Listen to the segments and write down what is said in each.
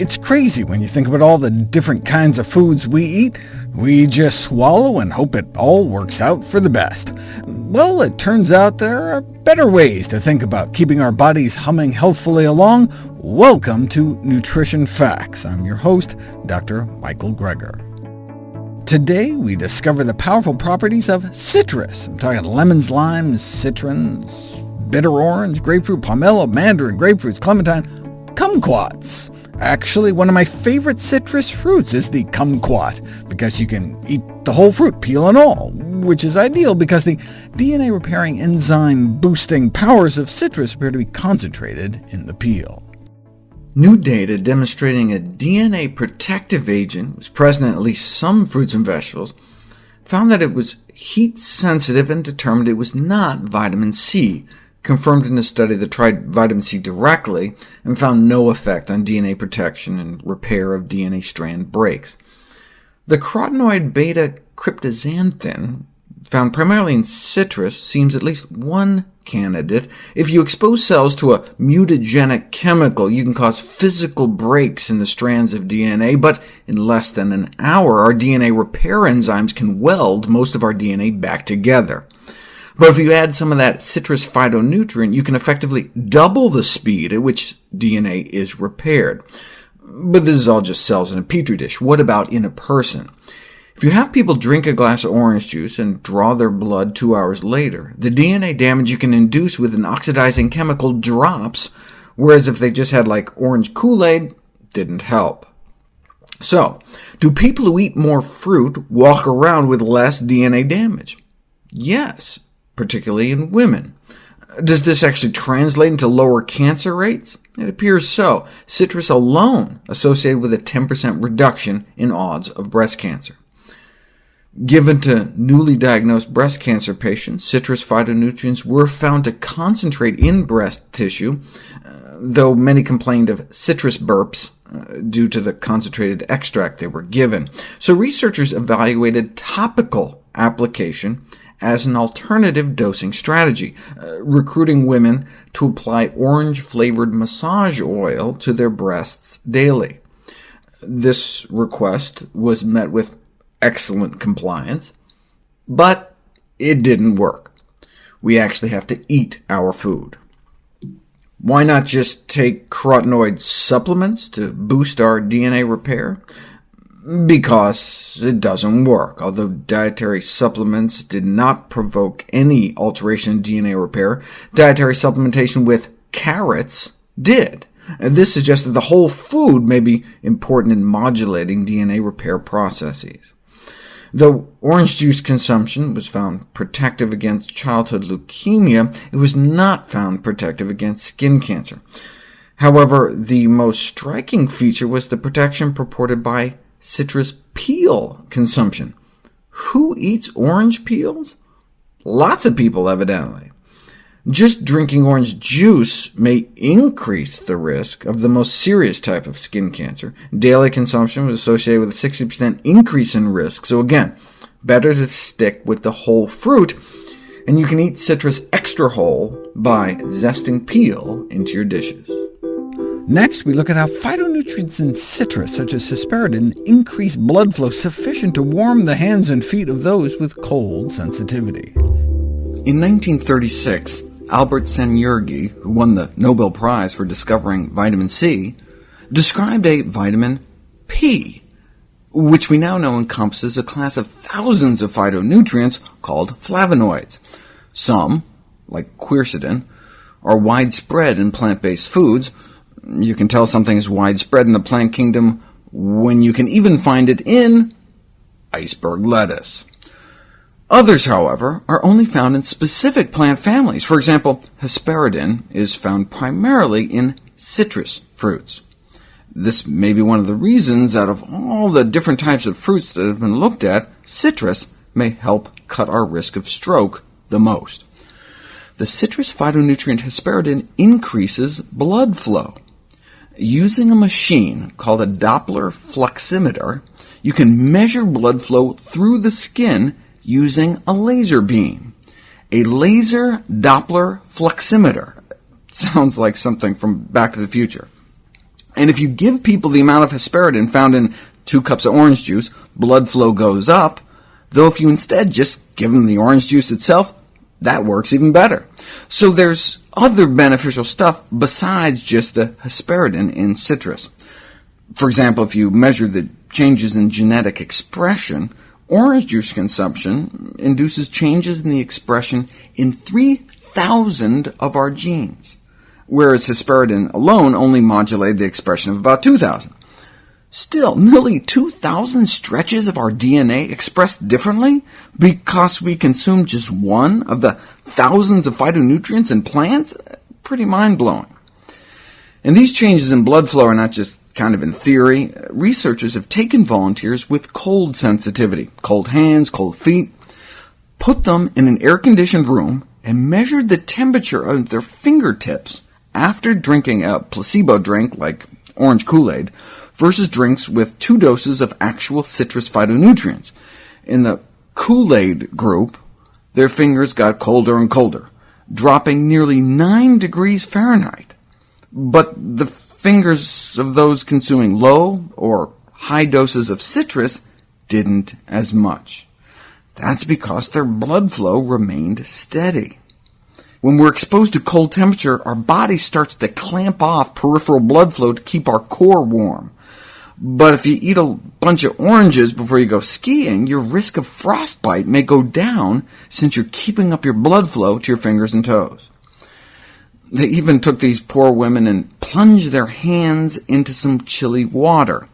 It's crazy when you think about all the different kinds of foods we eat. We just swallow and hope it all works out for the best. Well, it turns out there are better ways to think about keeping our bodies humming healthfully along. Welcome to Nutrition Facts. I'm your host, Dr. Michael Greger. Today, we discover the powerful properties of citrus. I'm talking lemons, limes, citrons, bitter orange, grapefruit, pomelo, mandarin, grapefruits, clementine, kumquats. Actually, one of my favorite citrus fruits is the kumquat, because you can eat the whole fruit, peel and all, which is ideal because the DNA-repairing enzyme-boosting powers of citrus appear to be concentrated in the peel. New data demonstrating a DNA protective agent was present in at least some fruits and vegetables found that it was heat-sensitive and determined it was not vitamin C, confirmed in a study that tried vitamin C directly and found no effect on DNA protection and repair of DNA strand breaks. The carotenoid beta-cryptoxanthin, found primarily in citrus, seems at least one candidate. If you expose cells to a mutagenic chemical, you can cause physical breaks in the strands of DNA, but in less than an hour, our DNA repair enzymes can weld most of our DNA back together. But if you add some of that citrus phytonutrient, you can effectively double the speed at which DNA is repaired. But this is all just cells in a petri dish. What about in a person? If you have people drink a glass of orange juice and draw their blood two hours later, the DNA damage you can induce with an oxidizing chemical drops, whereas if they just had like orange Kool-Aid, didn't help. So, do people who eat more fruit walk around with less DNA damage? Yes, particularly in women. Does this actually translate into lower cancer rates? It appears so. Citrus alone associated with a 10% reduction in odds of breast cancer. Given to newly diagnosed breast cancer patients, citrus phytonutrients were found to concentrate in breast tissue, uh, though many complained of citrus burps uh, due to the concentrated extract they were given. So researchers evaluated topical application as an alternative dosing strategy, uh, recruiting women to apply orange-flavored massage oil to their breasts daily. This request was met with excellent compliance, but it didn't work. We actually have to eat our food. Why not just take carotenoid supplements to boost our DNA repair? Because it doesn't work. Although dietary supplements did not provoke any alteration in DNA repair, dietary supplementation with carrots did. This suggests that the whole food may be important in modulating DNA repair processes. Though orange juice consumption was found protective against childhood leukemia, it was not found protective against skin cancer. However, the most striking feature was the protection purported by citrus peel consumption. Who eats orange peels? Lots of people, evidently. Just drinking orange juice may increase the risk of the most serious type of skin cancer. Daily consumption was associated with a 60% increase in risk, so again, better to stick with the whole fruit, and you can eat citrus extra whole by zesting peel into your dishes. Next, we look at how phytonutrients in citrus, such as hesperidin, increase blood flow sufficient to warm the hands and feet of those with cold sensitivity. In 1936, Albert Szent-Györgyi, who won the Nobel Prize for discovering vitamin C, described a vitamin P, which we now know encompasses a class of thousands of phytonutrients called flavonoids. Some, like quercetin, are widespread in plant-based foods, you can tell something is widespread in the plant kingdom when you can even find it in iceberg lettuce. Others, however, are only found in specific plant families. For example, hesperidin is found primarily in citrus fruits. This may be one of the reasons, out of all the different types of fruits that have been looked at, citrus may help cut our risk of stroke the most. The citrus phytonutrient hesperidin increases blood flow. Using a machine called a Doppler fluximeter, you can measure blood flow through the skin using a laser beam. A laser Doppler fluximeter. Sounds like something from Back to the Future. And if you give people the amount of hesperidin found in two cups of orange juice, blood flow goes up, though if you instead just give them the orange juice itself, that works even better. So there's other beneficial stuff besides just the hesperidin in citrus. For example, if you measure the changes in genetic expression, orange juice consumption induces changes in the expression in 3,000 of our genes, whereas hesperidin alone only modulated the expression of about 2,000. Still, nearly 2,000 stretches of our DNA expressed differently because we consume just one of the thousands of phytonutrients in plants? Pretty mind-blowing. And these changes in blood flow are not just kind of in theory. Researchers have taken volunteers with cold sensitivity, cold hands, cold feet, put them in an air-conditioned room, and measured the temperature of their fingertips after drinking a placebo drink like orange Kool-Aid versus drinks with two doses of actual citrus phytonutrients. In the Kool-Aid group, their fingers got colder and colder, dropping nearly 9 degrees Fahrenheit. But the fingers of those consuming low or high doses of citrus didn't as much. That's because their blood flow remained steady. When we're exposed to cold temperature, our body starts to clamp off peripheral blood flow to keep our core warm. But if you eat a bunch of oranges before you go skiing, your risk of frostbite may go down since you're keeping up your blood flow to your fingers and toes. They even took these poor women and plunged their hands into some chilly water.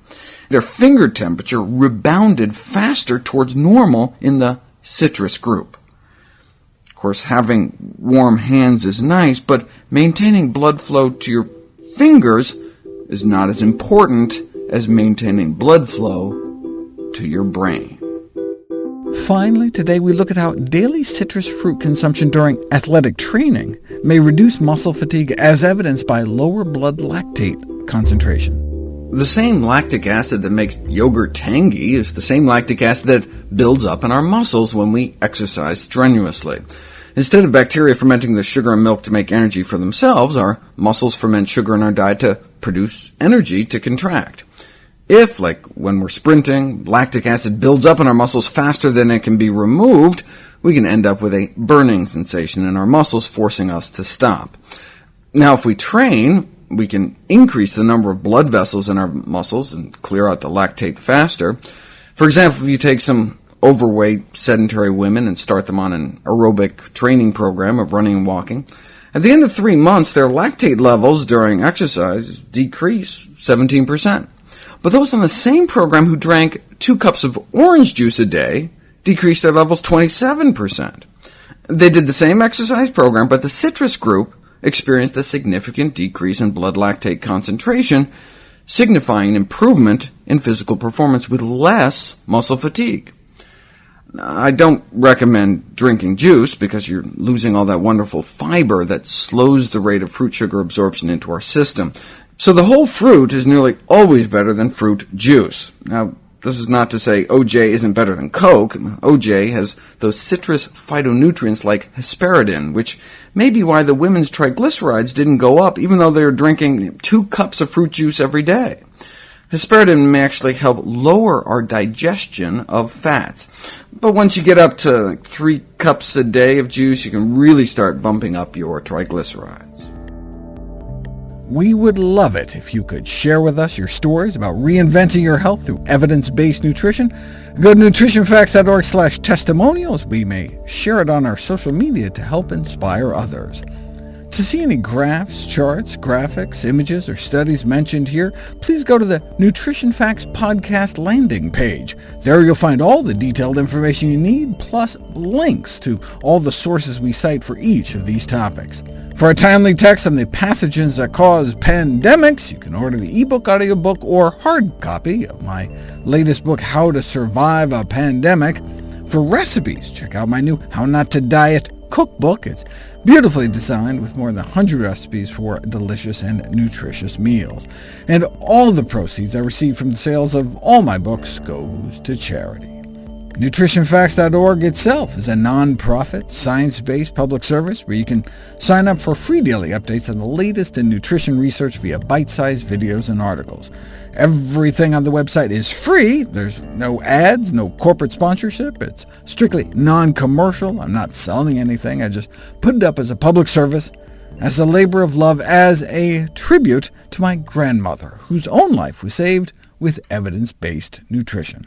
Their finger temperature rebounded faster towards normal in the citrus group. Of course, having warm hands is nice, but maintaining blood flow to your fingers is not as important as maintaining blood flow to your brain. Finally, today we look at how daily citrus fruit consumption during athletic training may reduce muscle fatigue as evidenced by lower blood lactate concentration. The same lactic acid that makes yogurt tangy is the same lactic acid that builds up in our muscles when we exercise strenuously. Instead of bacteria fermenting the sugar and milk to make energy for themselves, our muscles ferment sugar in our diet to produce energy to contract. If, like when we're sprinting, lactic acid builds up in our muscles faster than it can be removed, we can end up with a burning sensation in our muscles, forcing us to stop. Now, if we train, we can increase the number of blood vessels in our muscles and clear out the lactate faster. For example, if you take some overweight, sedentary women and start them on an aerobic training program of running and walking, at the end of three months, their lactate levels during exercise decrease 17%. But those on the same program who drank two cups of orange juice a day decreased their levels 27%. They did the same exercise program, but the citrus group experienced a significant decrease in blood lactate concentration, signifying improvement in physical performance with less muscle fatigue. I don't recommend drinking juice because you're losing all that wonderful fiber that slows the rate of fruit sugar absorption into our system. So the whole fruit is nearly always better than fruit juice. Now, this is not to say OJ isn't better than Coke. OJ has those citrus phytonutrients like hesperidin, which may be why the women's triglycerides didn't go up, even though they were drinking two cups of fruit juice every day. Hesperidin may actually help lower our digestion of fats. But once you get up to three cups a day of juice, you can really start bumping up your triglycerides. We would love it if you could share with us your stories about reinventing your health through evidence-based nutrition. Go to nutritionfacts.org slash testimonials. We may share it on our social media to help inspire others. To see any graphs, charts, graphics, images, or studies mentioned here, please go to the Nutrition Facts podcast landing page. There you'll find all the detailed information you need, plus links to all the sources we cite for each of these topics. For a timely text on the pathogens that cause pandemics, you can order the ebook, audiobook, or hard copy of my latest book, How to Survive a Pandemic. For recipes, check out my new How Not to Diet cookbook. It's beautifully designed with more than 100 recipes for delicious and nutritious meals. And all the proceeds I receive from the sales of all my books goes to charity. NutritionFacts.org itself is a non-profit, science-based public service where you can sign up for free daily updates on the latest in nutrition research via bite-sized videos and articles. Everything on the website is free. There's no ads, no corporate sponsorship. It's strictly non-commercial. I'm not selling anything. I just put it up as a public service, as a labor of love, as a tribute to my grandmother, whose own life was saved with evidence-based nutrition.